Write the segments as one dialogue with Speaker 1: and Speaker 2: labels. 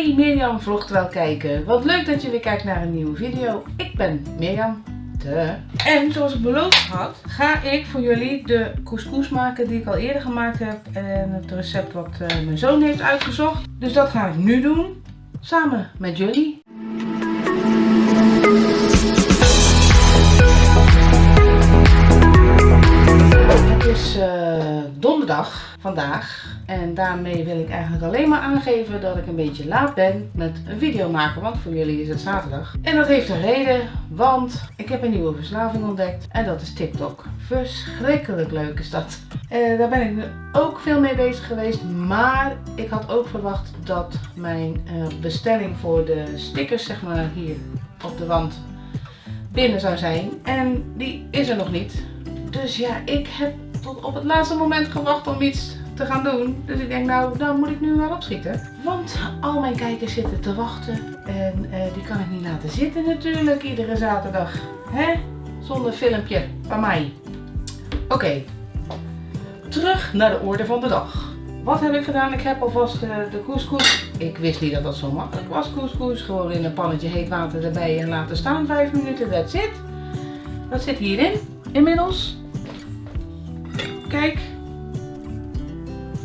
Speaker 1: Hey Mirjam vlogt wel kijken. Wat leuk dat je weer kijkt naar een nieuwe video. Ik ben Mirjam. De. En zoals ik beloofd had, ga ik voor jullie de couscous maken die ik al eerder gemaakt heb. En het recept wat uh, mijn zoon heeft uitgezocht. Dus dat ga ik nu doen. Samen met jullie. Donderdag vandaag. En daarmee wil ik eigenlijk alleen maar aangeven dat ik een beetje laat ben met een video maken. Want voor jullie is het zaterdag. En dat heeft een reden, want ik heb een nieuwe verslaving ontdekt. En dat is TikTok. Verschrikkelijk leuk is dat. Uh, daar ben ik ook veel mee bezig geweest. Maar ik had ook verwacht dat mijn uh, bestelling voor de stickers, zeg maar hier op de wand, binnen zou zijn. En die is er nog niet. Dus ja, ik heb tot op het laatste moment gewacht om iets te gaan doen. Dus ik denk nou, dan moet ik nu maar opschieten. Want al mijn kijkers zitten te wachten. En uh, die kan ik niet laten zitten natuurlijk, iedere zaterdag. Hè? Zonder filmpje van mij. Oké, terug naar de orde van de dag. Wat heb ik gedaan? Ik heb alvast de, de couscous. Ik wist niet dat dat zo makkelijk was, couscous. Gewoon in een pannetje heet water erbij en laten staan 5 minuten. That's it. Dat zit hierin inmiddels. Kijk,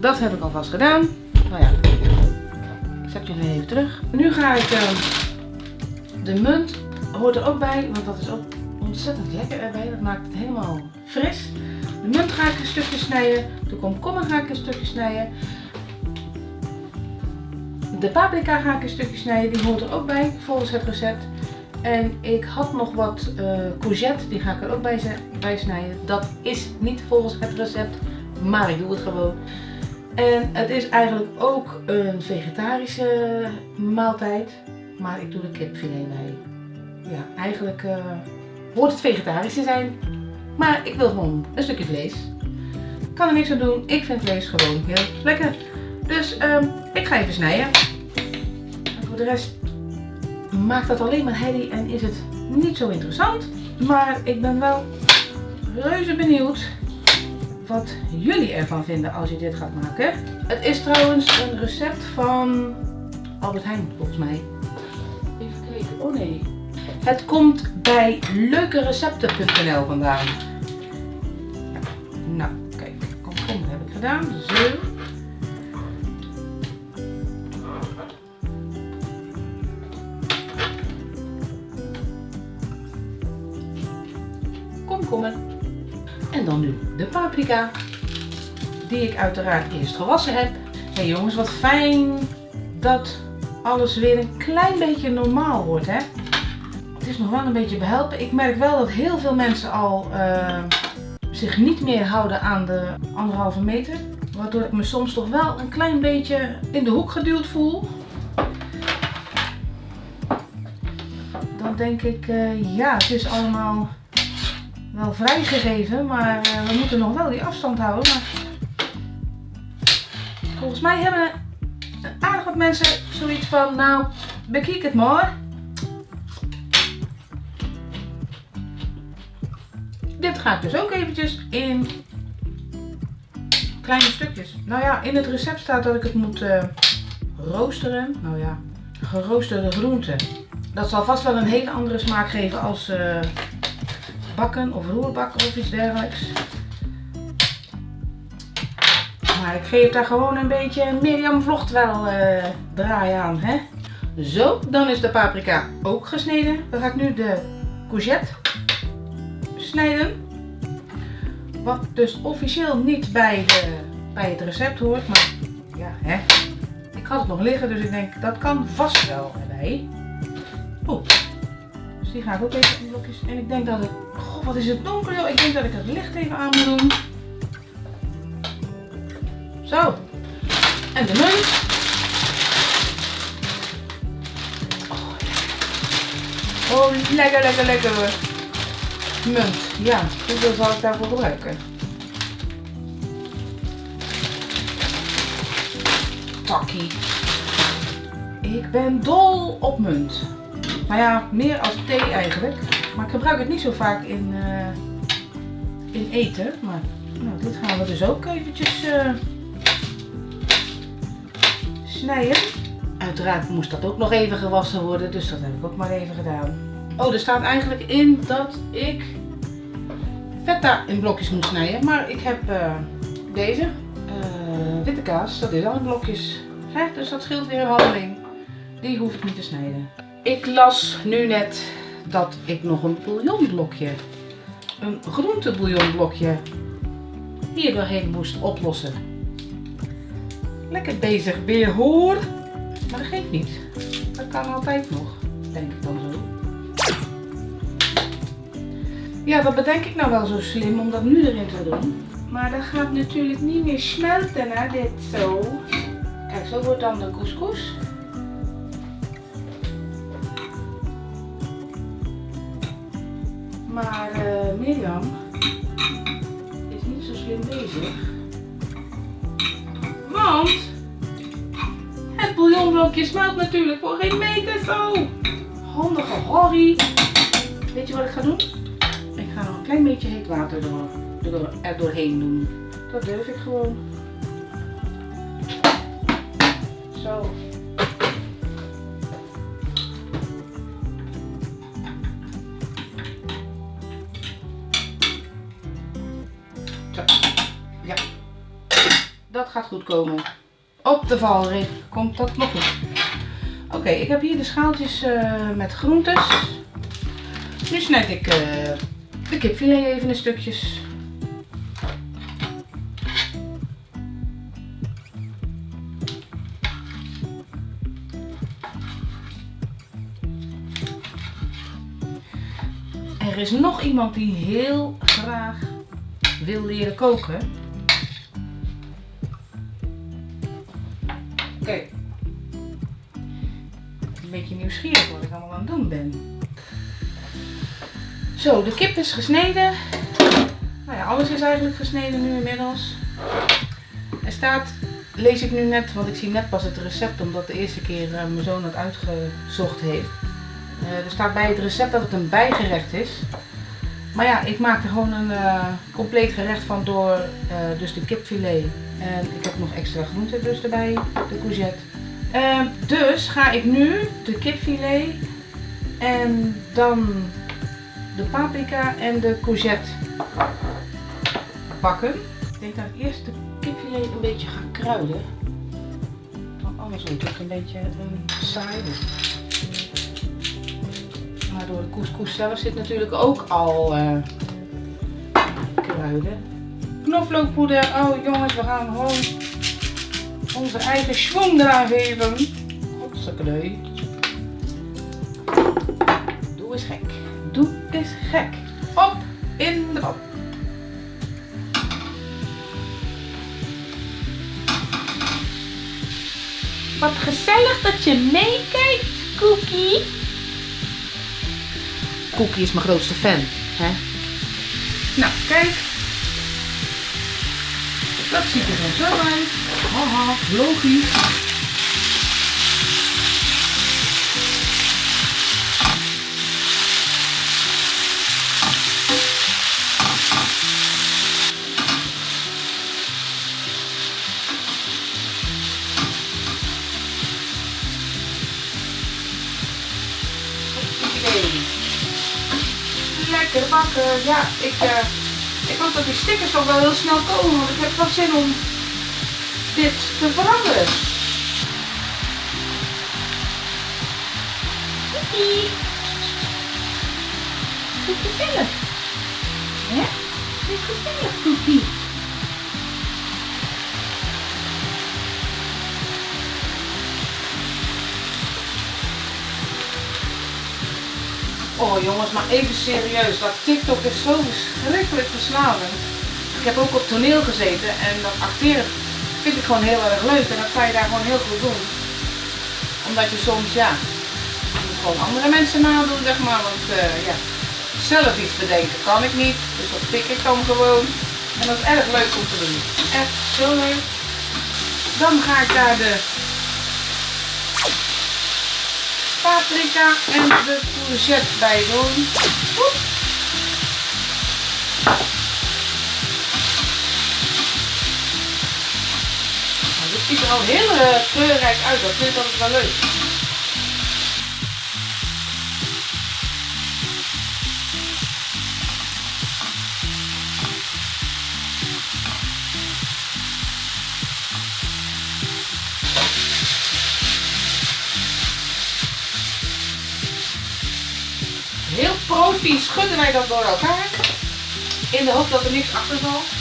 Speaker 1: dat heb ik alvast gedaan. Nou ja, ik zet jullie even terug. Nu ga ik uh, de munt, hoort er ook bij, want dat is ook ontzettend lekker erbij. Dat maakt het helemaal fris. De munt ga ik een stukje snijden. De komkommer ga ik een stukje snijden. De paprika ga ik een stukje snijden. Die hoort er ook bij volgens het recept. En ik had nog wat uh, courgette, die ga ik er ook bij, snijden. Dat is niet volgens het recept, maar ik doe het gewoon. En het is eigenlijk ook een vegetarische maaltijd, maar ik doe de kipfilet bij. Ja, eigenlijk uh, hoort het vegetarisch te zijn, maar ik wil gewoon een stukje vlees. Ik kan er niks aan doen, ik vind vlees gewoon heel lekker. Dus um, ik ga even snijden. En voor de rest maakt dat alleen maar herrie en is het niet zo interessant. Maar ik ben wel reuze benieuwd wat jullie ervan vinden als je dit gaat maken. Het is trouwens een recept van Albert Heijn volgens mij. Even kijken. Oh nee. Het komt bij leukerecepten.nl vandaan. Nou, kijk. Komkommer heb ik gedaan. Zo. Die ik uiteraard eerst gewassen heb. Hé hey jongens, wat fijn dat alles weer een klein beetje normaal wordt. Hè? Het is nog wel een beetje behelpen. Ik merk wel dat heel veel mensen al uh, zich niet meer houden aan de anderhalve meter. Waardoor ik me soms toch wel een klein beetje in de hoek geduwd voel. Dan denk ik, uh, ja, het is allemaal wel vrijgegeven, maar uh, we moeten nog wel die afstand houden. Maar volgens mij hebben aardig wat mensen zoiets van, nou, bekijk het maar. Dit ga ik dus ook eventjes in kleine stukjes. Nou ja, in het recept staat dat ik het moet uh, roosteren. Nou ja, geroosterde groenten. Dat zal vast wel een hele andere smaak geven als... Uh, bakken of roerbakken of iets dergelijks. Maar ik geef daar gewoon een beetje Mirjam vlogt wel uh, draai aan. Hè? Zo, dan is de paprika ook gesneden. Dan ga ik nu de courgette snijden. Wat dus officieel niet bij, de, bij het recept hoort. Maar ja, hè. Ik had het nog liggen, dus ik denk dat kan vast wel erbij. Oeh. Die ga ik ook even in. En ik denk dat het... Wat is het donker joh. Ik denk dat ik het licht even aan moet doen. Zo. En de munt. Oh, oh lekker, lekker, lekker hoor. Munt. Ja, hoeveel zal ik daarvoor gebruiken? Takkie. Ik ben dol op munt. Nou ja, meer als thee eigenlijk. Maar ik gebruik het niet zo vaak in, uh, in eten. Maar nou, dit gaan we dus ook eventjes uh, snijden. Uiteraard moest dat ook nog even gewassen worden, dus dat heb ik ook maar even gedaan. Oh, er staat eigenlijk in dat ik feta in blokjes moet snijden, maar ik heb uh, deze witte kaas, dat is al in blokjes. Hè? Dus dat scheelt weer een handeling. Die hoef ik niet te snijden. Ik las nu net dat ik nog een bouillonblokje, een groentebouillonblokje, hier doorheen moest oplossen. Lekker bezig weer hoor. Maar dat geeft niet. Dat kan altijd nog, denk ik dan zo. Ja, dat bedenk ik nou wel zo slim om dat nu erin te doen. Maar dat gaat natuurlijk niet meer smelten, hè, dit zo. Kijk, zo wordt dan de couscous. Mirjam is niet zo slim bezig. Want het bouillonblokje smelt natuurlijk voor geen meter zo. Handige horrie. Weet je wat ik ga doen? Ik ga nog een klein beetje heet water door, er doorheen doen. Dat durf ik gewoon. Zo. Gaat goed komen. Op de valreep komt dat nog goed. Oké, ik heb hier de schaaltjes uh, met groentes. Nu snijd ik uh, de kipfilet even in stukjes. Er is nog iemand die heel graag wil leren koken. Een beetje nieuwsgierig wat ik allemaal aan het doen ben. Zo, de kip is gesneden. Nou ja, alles is eigenlijk gesneden nu inmiddels. Er staat, lees ik nu net, want ik zie net pas het recept omdat de eerste keer uh, mijn zoon het uitgezocht heeft. Uh, er staat bij het recept dat het een bijgerecht is. Maar ja, ik maak er gewoon een uh, compleet gerecht van door dus de kipfilet. En ik heb nog extra groenten dus erbij, de courgette. Uh, dus ga ik nu de kipfilet en dan de paprika en de courgette bakken. Ik denk dat ik eerst de kipfilet een beetje ga kruiden. Want anders wordt het een beetje een saai. Maar door de couscous zelf zit natuurlijk ook al uh, kruiden. Knoflookpoeder. Oh jongens, we gaan gewoon onze eigen schwung eraan geven. Doe eens gek. Doe eens gek. Op in de pan. Wat gezellig dat je meekijkt, Cookie. Cookie is mijn grootste fan. Hè? Nou, kijk. Dat ziet er dan zo uit. Haha, logisch. lekker bakken. Ja, ik, uh, ik hoop dat die stickers toch wel heel snel komen, want ik heb wel zin om dit te veranderen. Dit is gezellig. Dit is gezellig, Cookie. Oh jongens, maar even serieus. Dat TikTok is zo verschrikkelijk verslavend. Ik heb ook op toneel gezeten en dat acteren vind ik gewoon heel erg leuk. En dat kan je daar gewoon heel goed doen. Omdat je soms, ja, gewoon andere mensen nadoen, zeg maar. Want uh, ja, zelf iets bedenken kan ik niet. Dus dat pik ik dan gewoon. En dat is erg leuk om te doen. Echt zo leuk. Dan ga ik daar de paprika en de courgette bij doen. Ziet er al heel uh, kleurrijk uit. Dat vind ik altijd wel leuk. Heel profi schudden wij dat door elkaar. In de hoop dat er niks achter valt.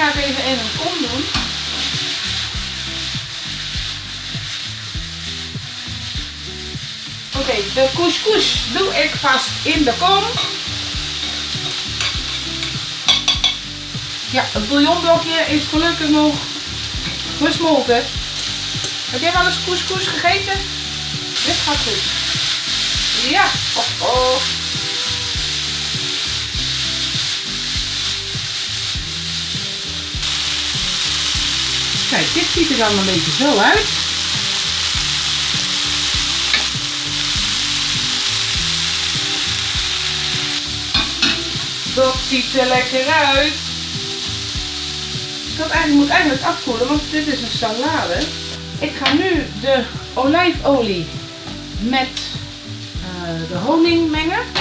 Speaker 1: Ga even in een kom doen. Oké, de couscous doe ik vast in de kom. Ja, het bouillonblokje is gelukkig nog gesmolten. Heb jij wel eens couscous gegeten? Dit gaat goed. Ja, oh. Kijk, dit ziet er dan een beetje zo uit. Dat ziet er lekker uit. Dat eigenlijk, moet eigenlijk afkoelen, want dit is een salade. Ik ga nu de olijfolie met uh, de honing mengen.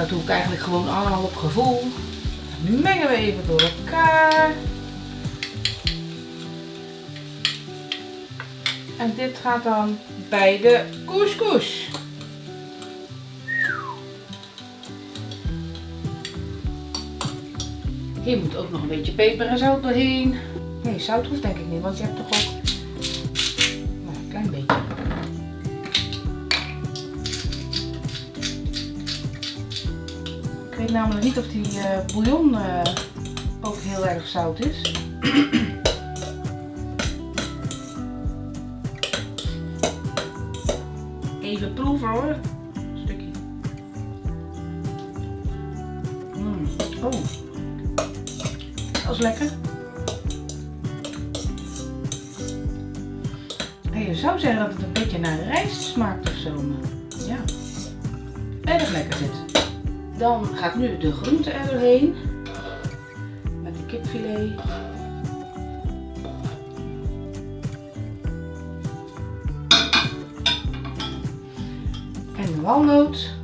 Speaker 1: Dat doe ik eigenlijk gewoon allemaal op gevoel. Mengen we even door elkaar. En dit gaat dan bij de couscous. Hier moet ook nog een beetje peper en zout doorheen. Nee, zout hoeft denk ik niet, want je hebt toch ook Ik weet namelijk niet of die uh, bouillon uh, ook heel erg zout is. Even proeven hoor. Een stukje. Mm. Oh. Dat is lekker. En je zou zeggen dat het een beetje naar rijst smaakt of zo. Maar ja. Erg lekker dit. Dan gaat nu de groente er doorheen. Met de kipfilet. En de walnoot.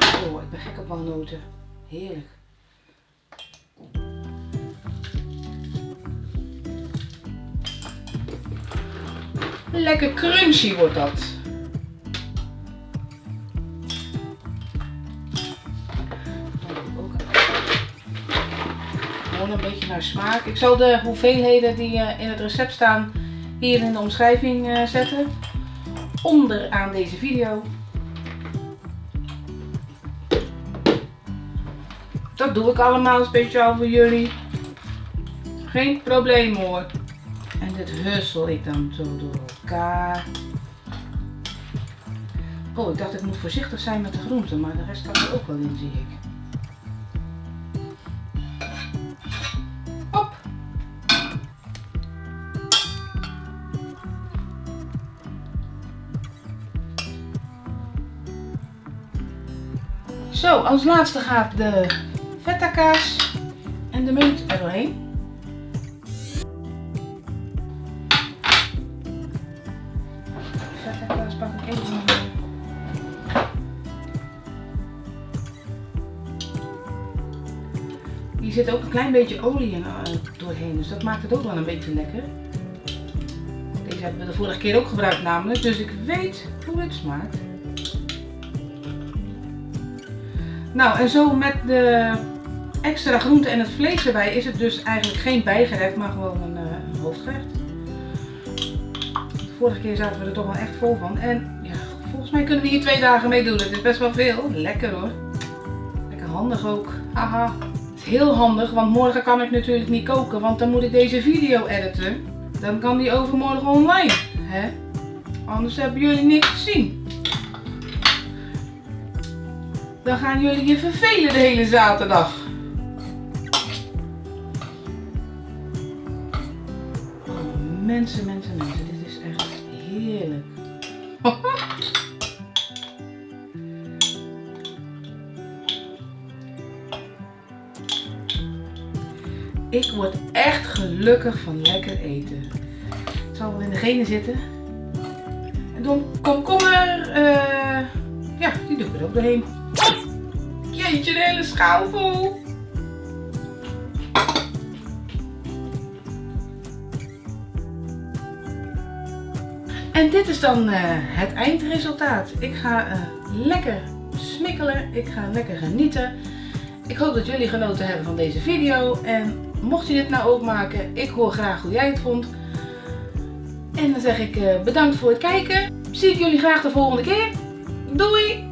Speaker 1: Oh, ik ben gek op walnoten. Heerlijk. Lekker crunchy wordt dat. Een beetje naar smaak. Ik zal de hoeveelheden die in het recept staan hier in de omschrijving zetten. Onderaan deze video. Dat doe ik allemaal speciaal voor jullie. Geen probleem hoor. En dit hussel ik dan zo door elkaar. Oh, ik dacht ik moet voorzichtig zijn met de groenten, maar de rest kan er ook wel in, zie ik. Zo, als laatste gaat de feta kaas en de munt er doorheen. Hier zit ook een klein beetje olie uh, doorheen, dus dat maakt het ook wel een beetje lekker. Deze hebben we de vorige keer ook gebruikt namelijk, dus ik weet hoe het smaakt. Nou, en zo met de extra groente en het vlees erbij is het dus eigenlijk geen bijgerecht, maar gewoon een, een hoofdgerecht. De vorige keer zaten we er toch wel echt vol van. En ja, volgens mij kunnen we hier twee dagen mee doen. Het is best wel veel. Lekker hoor. Lekker handig ook. Haha. Het is heel handig, want morgen kan ik natuurlijk niet koken, want dan moet ik deze video editen. dan kan die overmorgen online. Hè? Anders hebben jullie niks te zien. Dan gaan jullie je vervelen de hele zaterdag. Mensen, mensen, mensen. Dit is echt heerlijk. Ik word echt gelukkig van lekker eten. Het zal wel in de genen zitten. En dan komkommer, eh ja, die doe ik er ook doorheen. Jeetje, de hele schaal. En dit is dan eh, het eindresultaat. Ik ga eh, lekker smikkelen. Ik ga lekker genieten. Ik hoop dat jullie genoten hebben van deze video. En mocht je dit nou ook maken, ik hoor graag hoe jij het vond. En dan zeg ik eh, bedankt voor het kijken. Zie ik jullie graag de volgende keer. Doei!